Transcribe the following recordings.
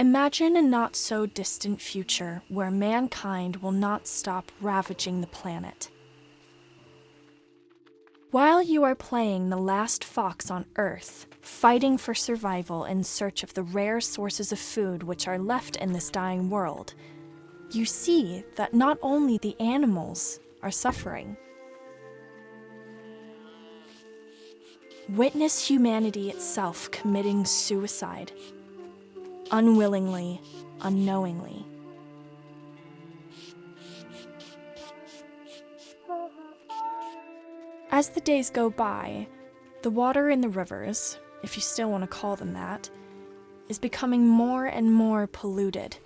Imagine a not so distant future where mankind will not stop ravaging the planet. While you are playing the last fox on Earth, fighting for survival in search of the rare sources of food which are left in this dying world, you see that not only the animals are suffering. Witness humanity itself committing suicide unwillingly, unknowingly. As the days go by, the water in the rivers, if you still want to call them that, is becoming more and more polluted.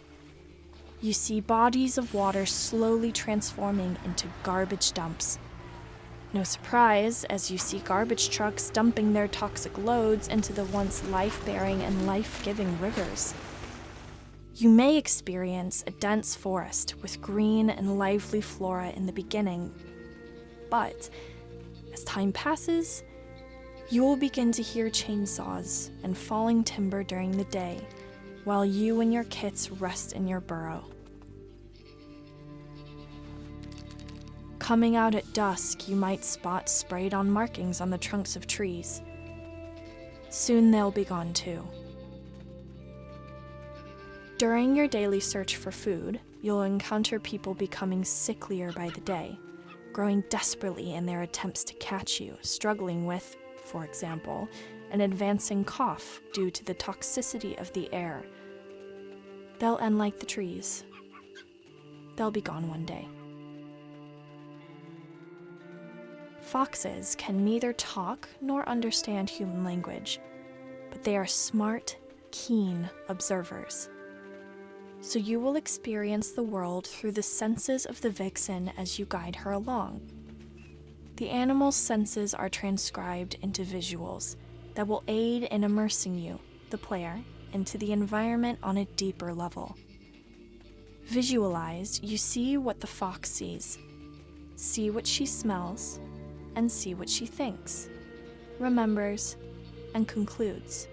You see bodies of water slowly transforming into garbage dumps. No surprise, as you see garbage trucks dumping their toxic loads into the once life-bearing and life-giving rivers. You may experience a dense forest with green and lively flora in the beginning, but as time passes, you will begin to hear chainsaws and falling timber during the day while you and your kits rest in your burrow. Coming out at dusk, you might spot sprayed on markings on the trunks of trees. Soon they'll be gone too. During your daily search for food, you'll encounter people becoming sicklier by the day, growing desperately in their attempts to catch you, struggling with, for example, an advancing cough due to the toxicity of the air. They'll end like the trees. They'll be gone one day. Foxes can neither talk nor understand human language, but they are smart, keen observers. So you will experience the world through the senses of the vixen as you guide her along. The animal's senses are transcribed into visuals that will aid in immersing you, the player, into the environment on a deeper level. Visualized, you see what the fox sees, see what she smells, and see what she thinks, remembers, and concludes.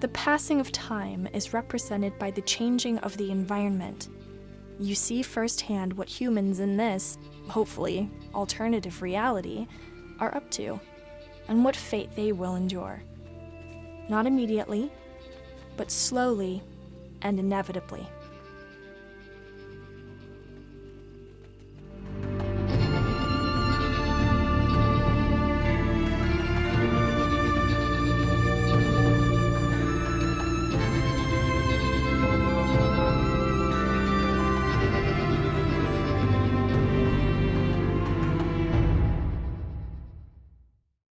The passing of time is represented by the changing of the environment. You see firsthand what humans in this, hopefully, alternative reality are up to, and what fate they will endure. Not immediately, but slowly and inevitably.